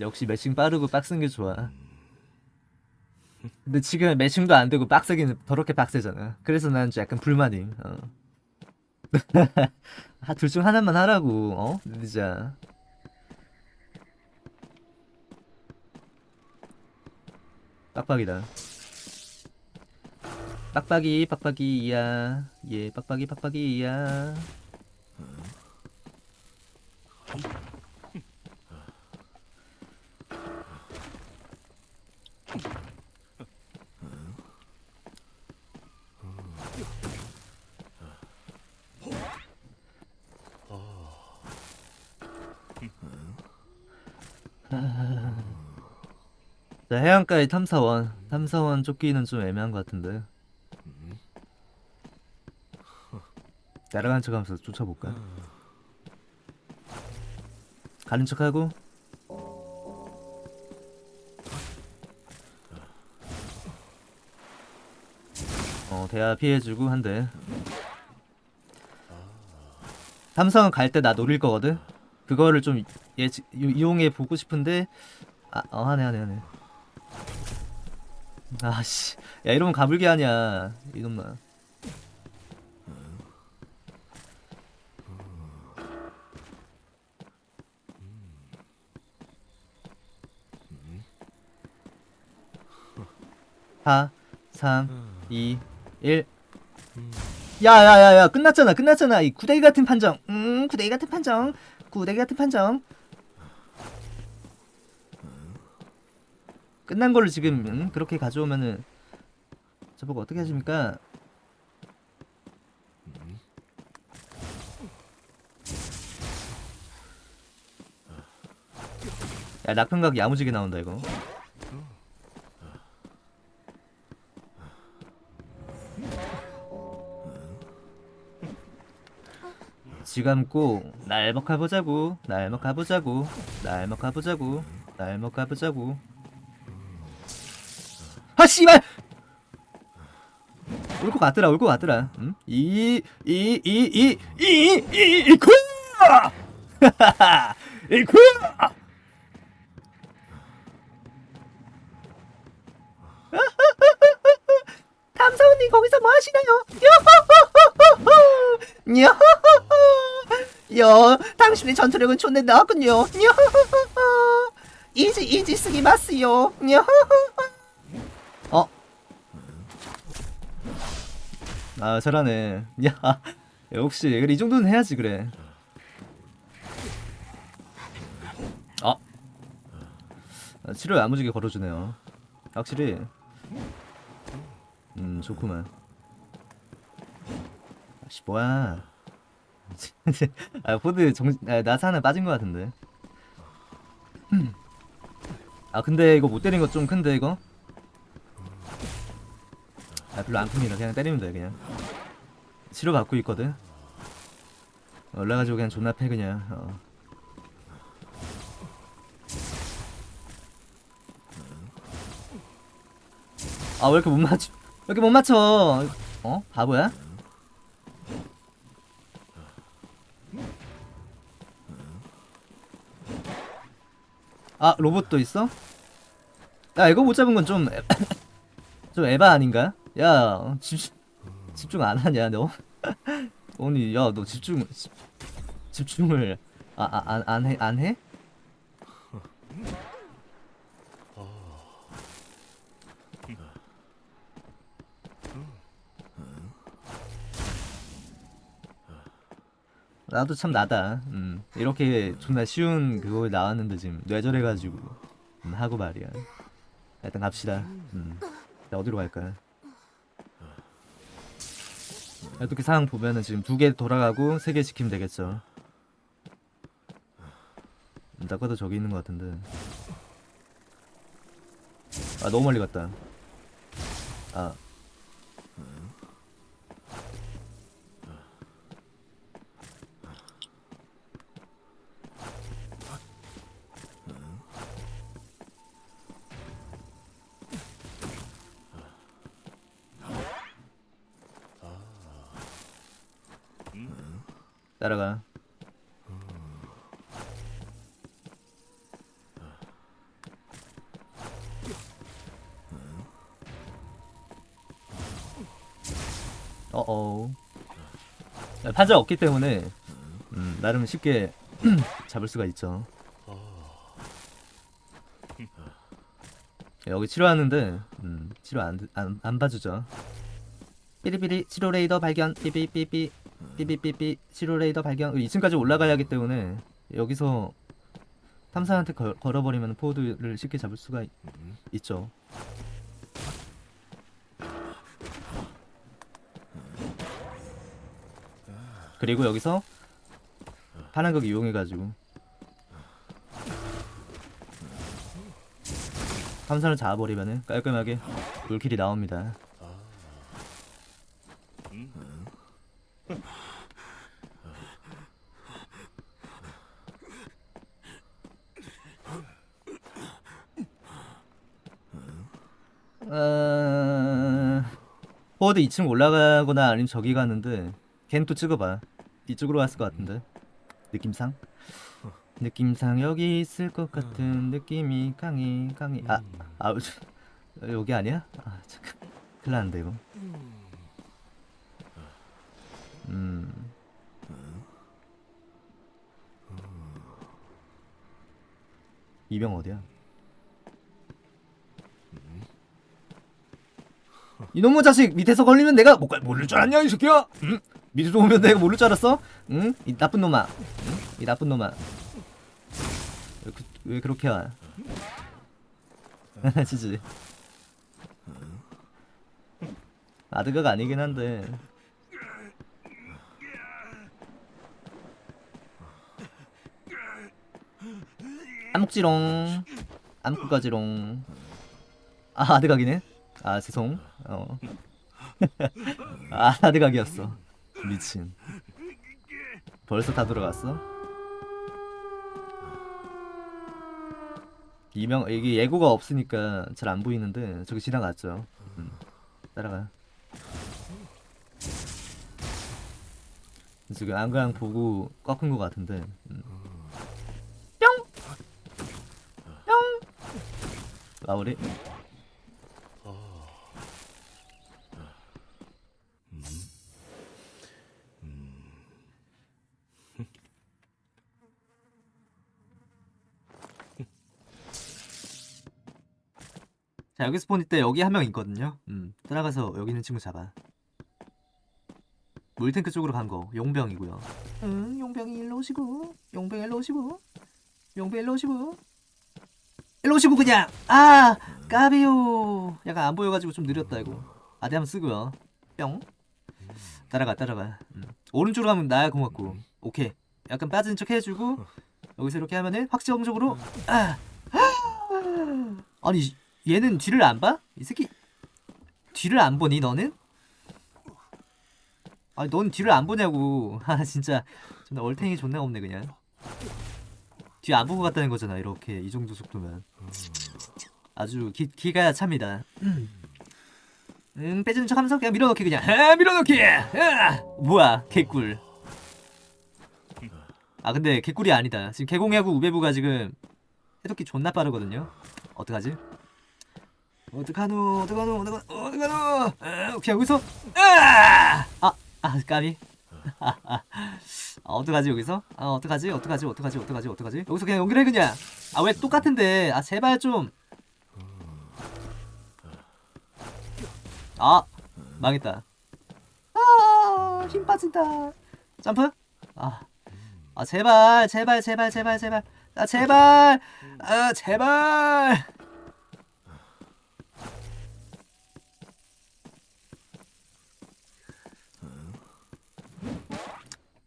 역시 매칭 빠르고 빡센 게 좋아. 근데 지금 매칭도 안 되고 빡세기는 더럽게 빡세잖아. 그래서 난좀 약간 불만임. 어. 아, 둘중 하나만 하라고. 어? 진짜. 빡빡이다. 빡빡이 빡빡이야. 예, 빡빡이 빡빡이야. 자, 해안가의 탐사원. 탐사원 쫓기는 좀 애매한 것 같은데. 날아가는 척하면서 쫓아볼까? 가는 척하고 어 대화 피해주고 한대 탐사원 갈때 나 노릴 거거든 그거를 좀 예, 이용해 보고 싶은데 아, 어 하네 하네 하네 아씨. 야 이러면 가불기 아니야 이놈아 사, 삼, 이, 일. 야야야야 끝났잖아 끝났잖아. 이 구데기 같은 판정. 음 구데기 같은 판정. 구데기 같은 판정 끝난 걸로 지금 음, 그렇게 가져오면은 저보고 어떻게 하십니까? 야 낙평각 야무지게 나온다 이거. 지감고 날먹 가보자고 날먹 가보자고 날먹 가보자고 날먹 가보자고 아 씨발 올 것 같더라 올 것 같더라 응? 이이이이이이 이쿠 이쿠 탐사원님 거기서 뭐 하시나요? 요 요, 당신의 전투력은 존내 나군요. 요, 이지 이지 쓰기 마스요. 요, 어? 아 잘하네. 야, 역시 그래 이 정도는 해야지 그래. 어? 아, 치료 야무지게 걸어주네요. 확실히. 음 좋구만. 아씨 뭐야? 아 포드 정 아, 나사 하나 빠진 것 같은데. 아 근데 이거 못 때린 거 좀 큰데 이거? 아 별로 안 큽니다. 그냥 때리면 돼 그냥. 치료 받고 있거든. 올라가지고 그냥 존나 패 그냥. 어. 아왜 이렇게 못 맞춰? 왜 이렇게 못 맞춰? 어? 바보야? 아 로봇도 있어? 야 이거 못 잡은 건 좀 좀 에바 아닌가? 야 집, 집중 안 하냐 너? 아니 야 너 집중 집, 집중을 아안 안 해? 안 해? 나도 참 나다. 음, 이렇게 존나 쉬운 그거 나왔는데 지금 뇌절해가지고 음, 하고 말이야. 일단 갑시다. 음, 자, 어디로 갈까 요? 어떻게 상황 보면은 지금 두 개 돌아가고 세 개 지키면 되겠죠. 음, 딱 봐도 저기 있는 것 같은데. 아 너무 멀리 갔다. 아 따라가. 어어. 판자 없기 때문에 음, 나름 쉽게 잡을 수가 있죠. 여기 치료하는데 음, 치료 안, 안, 안 봐주죠. 삐리삐리 치료 레이더 발견 삐삐삐삐 삐삐삐삐 치료 레이더 발견 2층까지 올라가야 하기 때문에 여기서 탐사한테 걸, 걸어버리면 포드를 쉽게 잡을 수가 있, 있죠. 그리고 여기서 파란극 이용해가지고 탐사를 잡아버리면은 깔끔하게 물킬이 나옵니다. 어... 포워드 2층 올라가거나 아니면 저기 가는데 걘 또 찍어봐. 이쪽으로 갔을 것 같은데. 느낌상? 느낌상 여기 있을 것 같은 느낌이 강해 강해. 아, 아 저- 여기 아니야? 아 잠깐. 큰일 났는데 이거 음 이병 어디야? 이놈의 자식 밑에서 걸리면 내가 못 갈, 모를 줄 알았냐 이 새끼야? 응? 밑에서 오면 내가 모를 줄 알았어? 응? 이 나쁜 놈아 응? 이 나쁜 놈아 왜, 그, 왜 그렇게 와? 지지 아드가가 아니긴 한데 암묵지롱 암묵가지롱 아 아드각이네 아 죄송 어. 아 아드각이었어 미친 벌써 다 들어갔어? 이명 이게 예고가 없으니까 잘 안 보이는데 저기 지나갔죠 음. 따라가 지금 안그랑 보고 꺾은 것 같은데 음. 뿅! 뿅! 마무리. 자 여기 스폰 있때 여기 한 명 있거든요. 음 따라가서 여기 있는 친구 잡아. 물탱크 쪽으로 간 거 용병이고요. 응 용병이 일로 오시고 용병 일로 오시고 용병 일로 오시고 일로 오시고 그냥. 아 까비요. 약간 안 보여가지고 좀 느렸다 이거. 아대 한번 쓰고요. 뿅. 따라가 따라가. 음. 오른쪽으로 가면 나야 고맙고. 오케이. 약간 빠진 척 해주고 여기서 이렇게 하면은 확정적으로. 아. 아니 얘는 뒤를 안 봐? 이 새끼. 뒤를 안 보니 너는? 아니 넌 뒤를 안 보냐고. 아 진짜. 존나 얼탱이 존나 없네 그냥 뒤 안 보고 갔다는 거잖아 이렇게. 이 정도 속도면. 아주 기, 기가 찹니다. 응 빼주는 척 하면서 그냥 밀어넣기 그냥. 아 밀어넣기! 아! 뭐야 개꿀. 아 근데 개꿀이 아니다. 지금 개공하고 우배부가 지금 해독기 존나 빠르거든요. 어떡하지? 어떡하노 어떡하노 어떡하노 어떡하노! 아, 오케이 여기서. 아! 아! 아 까비 아, 어떡하지 여기서? 아 어떡하지? 어떡하지? 어떡하지? 어떡하지? 어떡하지? 여기서 그냥 연결해 그냥. 아 왜 똑같은데? 아 제발 좀. 아 망했다. 아 힘 빠진다. 점프. 아, 아 제발 제발 제발 제발 제발. 아 제발. 아 제발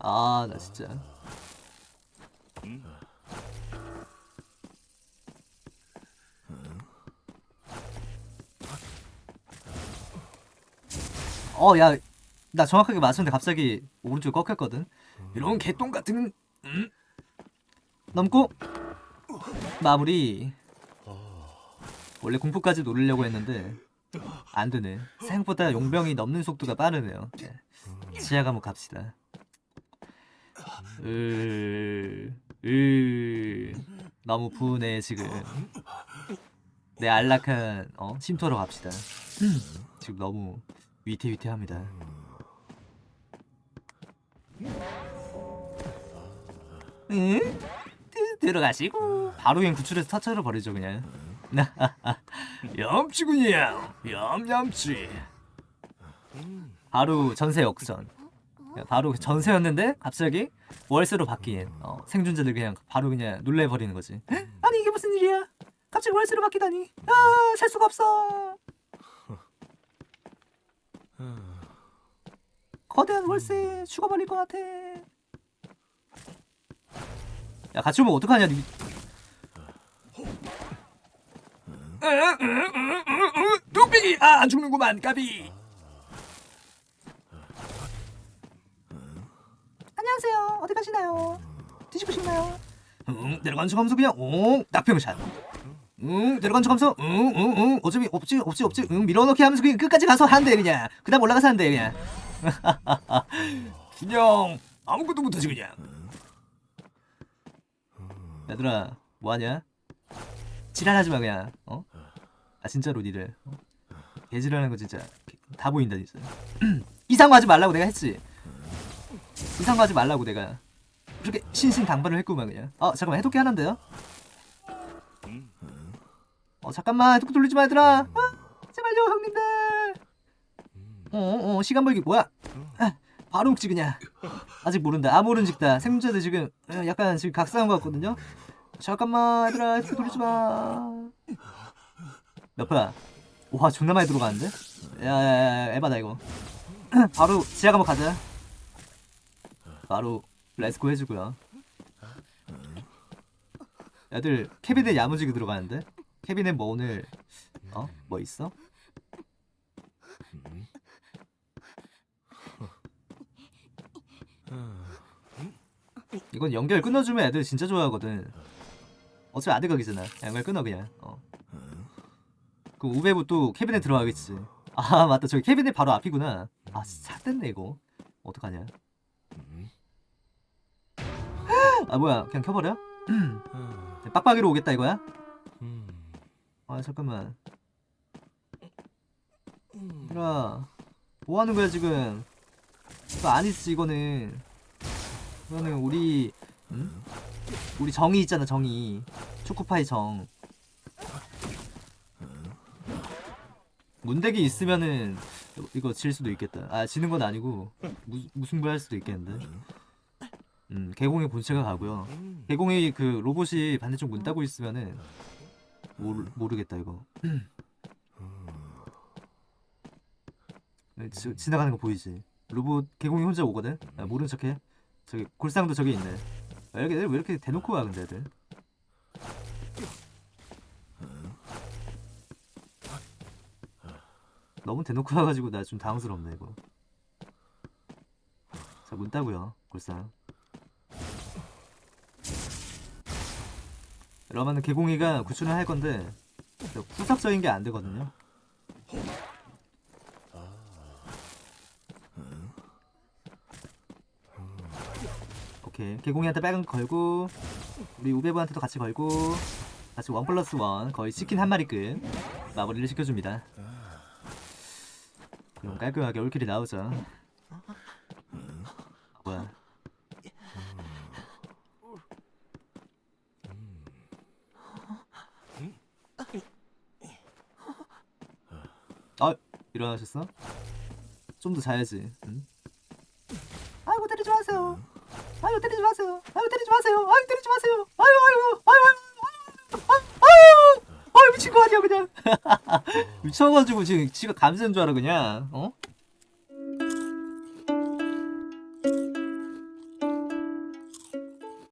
아 나 진짜. 어 야 나 정확하게 맞췄는데 갑자기 오른쪽 꺾였거든. 이런 개똥 같은 음? 넘고. 마무리. 원래 공포까지 노리려고 했는데 안 되네. 생각보다 용병이 넘는 속도가 빠르네요. 네. 지하 감옥 갑시다 으, 으, 너무 부네 지금. 내 안락한 어? 쉼터로 갑시다. 지금 너무 위태위태합니다. 응? 들어가시고 바로 그냥 구출해서 터쳐를 버리죠 그냥. 얌치군이야, 얌얌치. 바로 전세 역전. 바로 전세였는데 갑자기 월세로 바뀐 어, 생존자들 그냥 바로 그냥 놀래버리는 거지 아니 이게 무슨 일이야 갑자기 월세로 바뀌다니 아살 수가 없어 거대한 월세 죽어버릴 것 같아 야 같이 오면 어떡하냐 니 뚝배기 아 안 죽는구만 까비 안녕하세요. 어디 가시나요? 드시고 싶나요? 응 내려간 척 하면서 그냥 응 낙평샷 응 내려간 척 하면서 응 응 응 어차피 없지 없지 없지. 응 밀어넣기 하면서 그냥 끝까지 가서 한대 그냥. 그 다음 올라가서 한대 그냥. 그냥 아무것도 못하지 그냥. 얘들아 뭐하냐? 지랄하지 마 그냥 어? 아 진짜로 니들 어? 개지랄하는 거 진짜 다 보인다 진짜 이상 거 하지 말라고 내가 했지 이상 거 하지 말라고 내가. 그렇게 신신당부를 했구만 그냥. 어 잠깐만 해독기 하나인데요? 어 잠깐만 해독기 돌리지 마 얘들아. 어, 제발요 형님들. 어어 시간 벌기 뭐야? 아, 바로 먹지 그냥. 아직 모른다. 아 모른직다. 생존자들 지금 어, 약간 지금 각성한 것 같거든요? 잠깐만 얘들아 해독기 돌리지 마 몇 퍼야? 와 존나 많이 들어가는데? 야야야 에바다 이거. 바로 지하 한번 가자 바로 let's go 해주고요. 애들 캐비넷 야무지게 들어가는데? 캐비넷 뭐 오늘 어? 뭐 있어? 이건 연결 끊어주면 애들 진짜 좋아하거든. 어차피 안 들어가기잖아. 연결 끊어 그냥. 어. 그 우베부 또 캐비넷 들어가겠지. 아 맞다. 저기 캐비넷 바로 앞이구나. 아 진짜 됐네 이거. 어떡하냐 아 뭐야. 그냥 켜버려? 빡빡이로 오겠다 이거야? 아 잠깐만. 얘들아 뭐하는 거야 지금? 이거 아니지 이거는. 이거는 우리 응? 우리 정이 있잖아 정이. 초코파이 정. 문대기 있으면은 이거 질 수도 있겠다. 아 지는 건 아니고 무, 무승부할 수도 있겠는데 음 개공의 본체가 가고요. 개공의 그 로봇이 반대쪽 문 따고 있으면은 모르, 모르겠다 이거. 네, 지, 지나가는 거 보이지? 로봇 개공이 혼자 오거든? 아, 모른 척해. 저기 골상도 저기 있네. 아, 여기 애들 왜 이렇게 대놓고 와 근데 애들? 너무 대놓고 와가지고 나 좀 당황스럽네 이거. 자문 따고요 골상 러면은 개공이가 구출을 할 건데 저 후석적인 게 안 되거든요. 오케이. 개공이한테 빨간 거 걸고 우리 우베브한테도 같이 걸고 같이 원 플러스 원 거의 치킨 한 마리급 마무리를 시켜줍니다. 그럼 깔끔하게 올킬이 나오죠 뭐야 아 일어나셨어? 좀 더 자야지. 응? 아이고 때리지 마세요. 아이고 때리지 마세요. 아이고 때리지 마세요. 아이고 때리지 마세요. 아이고 아이고 아이고 아이고 아이고 아이고 미친 거 아니야 그냥. 미쳐가지고 지금 지가 감시는 줄 알아 그냥. 어?